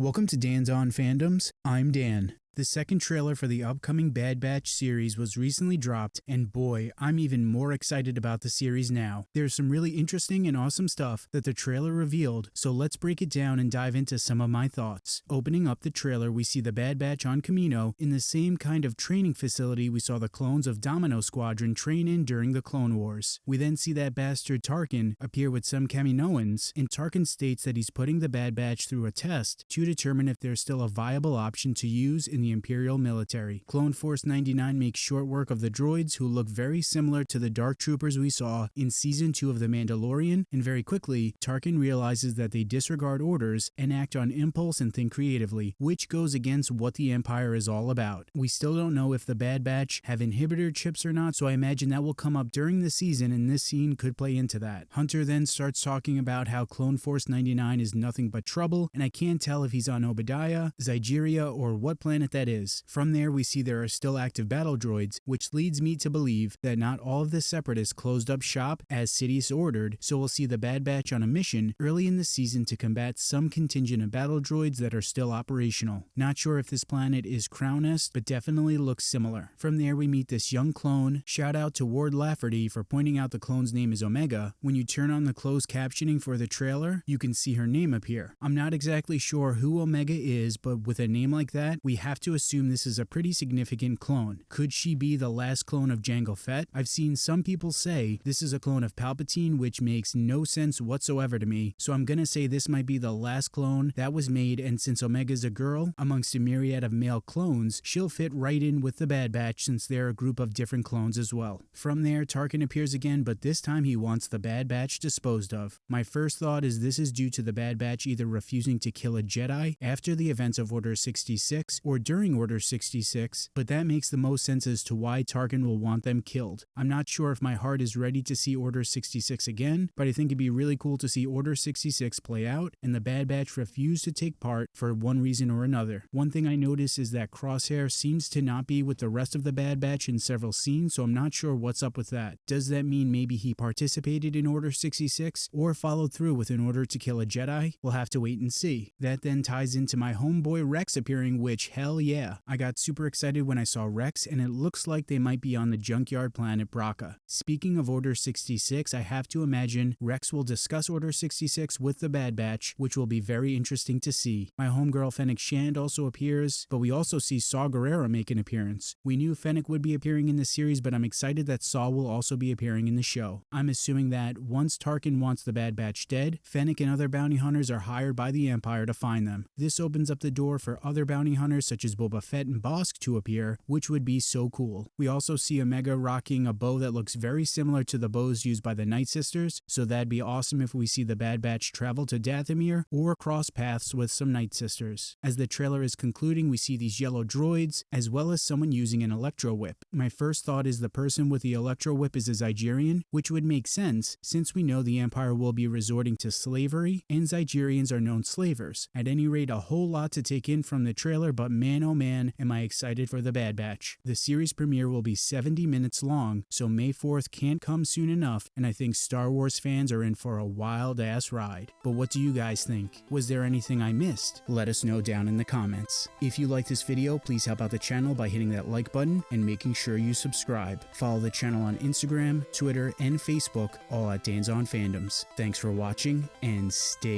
Welcome to Dan's On Fandoms. I'm Dan. The second trailer for the upcoming Bad Batch series was recently dropped, and boy, I'm even more excited about the series now. There's some really interesting and awesome stuff that the trailer revealed, so let's break it down and dive into some of my thoughts. Opening up the trailer, we see the Bad Batch on Kamino in the same kind of training facility we saw the clones of Domino Squadron train in during the Clone Wars. We then see that bastard Tarkin appear with some Kaminoans, and Tarkin states that he's putting the Bad Batch through a test to determine if there's still a viable option to use in the the Imperial military. Clone Force 99 makes short work of the droids who look very similar to the Dark Troopers we saw in Season 2 of The Mandalorian, and very quickly, Tarkin realizes that they disregard orders and act on impulse and think creatively, which goes against what the Empire is all about. We still don't know if the Bad Batch have inhibitor chips or not, so I imagine that will come up during the season and this scene could play into that. Hunter then starts talking about how Clone Force 99 is nothing but trouble, and I can't tell if he's on Obadiah, Zygerria, or what planet that is. From there, we see there are still active battle droids, which leads me to believe that not all of the Separatists closed up shop as Sidious ordered, so we'll see the Bad Batch on a mission early in the season to combat some contingent of battle droids that are still operational. Not sure if this planet is Crownest, but definitely looks similar. From there, we meet this young clone. Shout out to Ward Lafferty for pointing out the clone's name is Omega. When you turn on the closed captioning for the trailer, you can see her name appear. I'm not exactly sure who Omega is, but with a name like that, we have to to assume this is a pretty significant clone. Could she be the last clone of Jango Fett? I've seen some people say this is a clone of Palpatine, which makes no sense whatsoever to me, so I'm gonna say this might be the last clone that was made, and since Omega's a girl, amongst a myriad of male clones, she'll fit right in with the Bad Batch since they're a group of different clones as well. From there, Tarkin appears again, but this time he wants the Bad Batch disposed of. My first thought is this is due to the Bad Batch either refusing to kill a Jedi after the events of Order 66 or during Order 66, but that makes the most sense as to why Tarkin will want them killed. I'm not sure if my heart is ready to see Order 66 again, but I think it'd be really cool to see Order 66 play out and the Bad Batch refuse to take part for one reason or another. One thing I notice is that Crosshair seems to not be with the rest of the Bad Batch in several scenes, so I'm not sure what's up with that. Does that mean maybe he participated in Order 66 or followed through with an order to kill a Jedi? We'll have to wait and see. That then ties into my homeboy Rex appearing, which hell yeah, I got super excited when I saw Rex and it looks like they might be on the junkyard planet Bracca. Speaking of Order 66, I have to imagine Rex will discuss Order 66 with the Bad Batch, which will be very interesting to see. My homegirl Fennec Shand also appears, but we also see Saw Gerrera make an appearance. We knew Fennec would be appearing in the series, but I'm excited that Saw will also be appearing in the show. I'm assuming that once Tarkin wants the Bad Batch dead, Fennec and other bounty hunters are hired by the Empire to find them. This opens up the door for other bounty hunters such as Boba Fett and Bossk to appear, which would be so cool. We also see Omega rocking a bow that looks very similar to the bows used by the Night Sisters, so that'd be awesome if we see the Bad Batch travel to Dathomir or cross paths with some Night Sisters. As the trailer is concluding, we see these yellow droids, as well as someone using an electro whip. My first thought is the person with the electro whip is a Zygerian, which would make sense since we know the Empire will be resorting to slavery, and Zygerians are known slavers. At any rate, a whole lot to take in from the trailer, but man oh man, am I excited for The Bad Batch. The series premiere will be 70 minutes long, so May 4th can't come soon enough, and I think Star Wars fans are in for a wild ass ride. But what do you guys think? Was there anything I missed? Let us know down in the comments. If you like this video, please help out the channel by hitting that like button and making sure you subscribe. Follow the channel on Instagram, Twitter, and Facebook, all at Dan's On Fandoms. Thanks for watching, and stay.